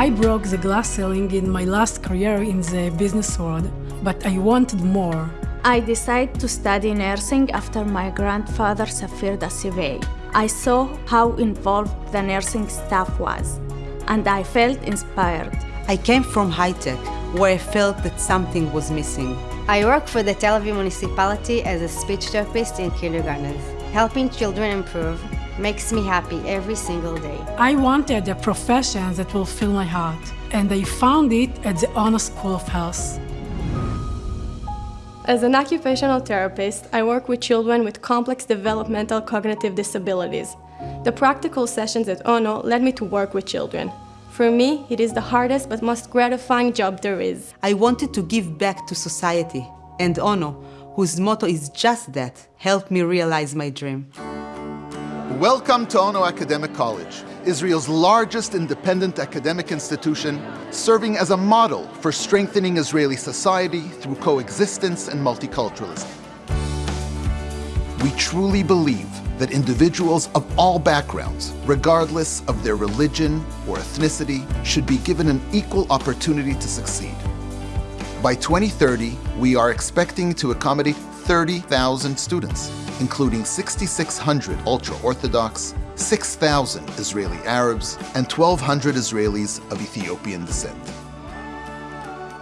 I broke the glass ceiling in my last career in the business world, but I wanted more. I decided to study nursing after my grandfather suffered a CV. I saw how involved the nursing staff was, and I felt inspired. I came from high tech, where I felt that something was missing. I work for the Tel Aviv municipality as a speech therapist in kindergartens. Helping children improve makes me happy every single day. I wanted a profession that will fill my heart, and I found it at the Ono School of Health. As an occupational therapist, I work with children with complex developmental cognitive disabilities. The practical sessions at ONO led me to work with children. For me, it is the hardest but most gratifying job there is. I wanted to give back to society, and Ono, whose motto is just that, helped me realize my dream. Welcome to Ono Academic College, Israel's largest independent academic institution, serving as a model for strengthening Israeli society through coexistence and multiculturalism. We truly believe that individuals of all backgrounds, regardless of their religion or ethnicity, should be given an equal opportunity to succeed. By 2030, we are expecting to accommodate 30,000 students, including 6,600 ultra-Orthodox, 6,000 Israeli Arabs, and 1,200 Israelis of Ethiopian descent.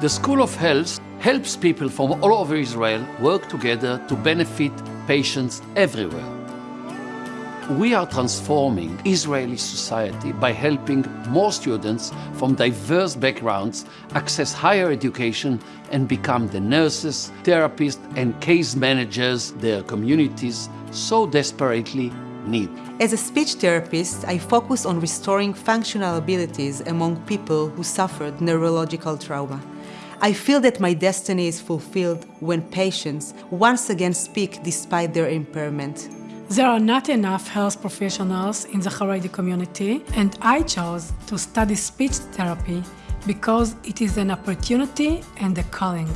The School of Health helps people from all over Israel work together to benefit patients everywhere. We are transforming Israeli society by helping more students from diverse backgrounds access higher education and become the nurses, therapists, and case managers their communities so desperately need. As a speech therapist, I focus on restoring functional abilities among people who suffered neurological trauma. I feel that my destiny is fulfilled when patients once again speak despite their impairment. There are not enough health professionals in the Haredi community, and I chose to study speech therapy because it is an opportunity and a calling.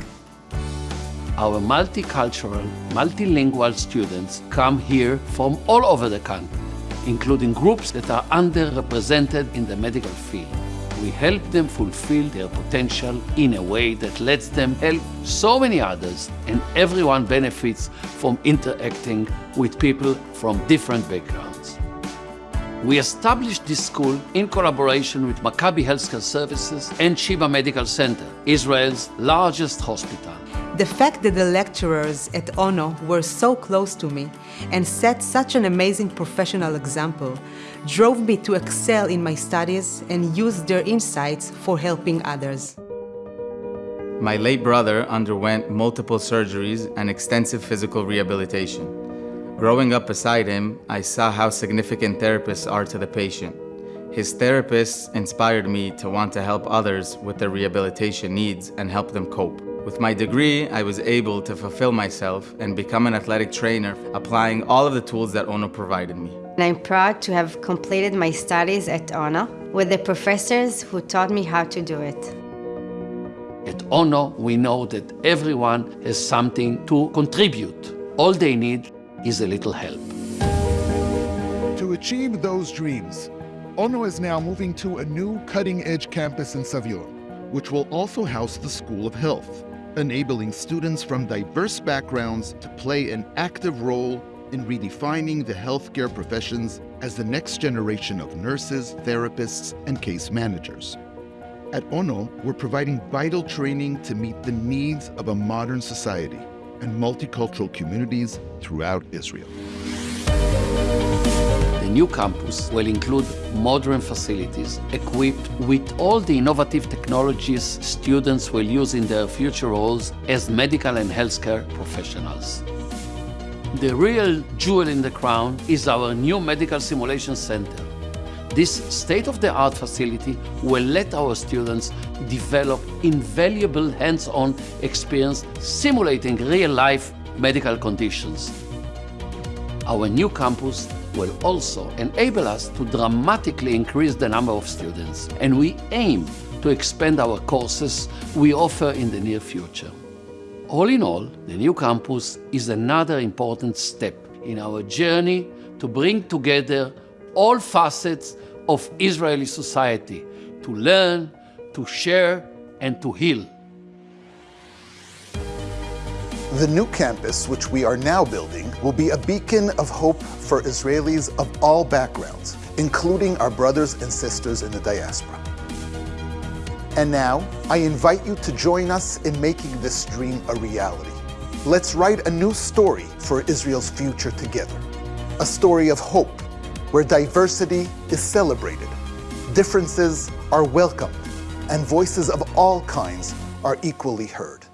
Our multicultural, multilingual students come here from all over the country, including groups that are underrepresented in the medical field. We help them fulfill their potential in a way that lets them help so many others, and everyone benefits from interacting with people from different backgrounds. We established this school in collaboration with Maccabi Healthcare Services and Sheba Medical Center, Israel's largest hospital. The fact that the lecturers at ONO were so close to me and set such an amazing professional example drove me to excel in my studies and use their insights for helping others. My late brother underwent multiple surgeries and extensive physical rehabilitation. Growing up beside him, I saw how significant therapists are to the patient. His therapists inspired me to want to help others with their rehabilitation needs and help them cope. With my degree, I was able to fulfill myself and become an athletic trainer, applying all of the tools that ONO provided me. And I'm proud to have completed my studies at ONO with the professors who taught me how to do it. At ONO, we know that everyone has something to contribute. All they need is a little help. To achieve those dreams, ONO is now moving to a new cutting-edge campus in Savion, which will also house the School of Health enabling students from diverse backgrounds to play an active role in redefining the healthcare professions as the next generation of nurses, therapists, and case managers. At ONO, we're providing vital training to meet the needs of a modern society and multicultural communities throughout Israel new campus will include modern facilities equipped with all the innovative technologies students will use in their future roles as medical and healthcare professionals. The real jewel in the crown is our new Medical Simulation Center. This state-of-the-art facility will let our students develop invaluable hands-on experience simulating real-life medical conditions. Our new campus will also enable us to dramatically increase the number of students, and we aim to expand our courses we offer in the near future. All in all, the new campus is another important step in our journey to bring together all facets of Israeli society to learn, to share, and to heal. The new campus, which we are now building, will be a beacon of hope for Israelis of all backgrounds, including our brothers and sisters in the diaspora. And now, I invite you to join us in making this dream a reality. Let's write a new story for Israel's future together. A story of hope, where diversity is celebrated, differences are welcomed, and voices of all kinds are equally heard.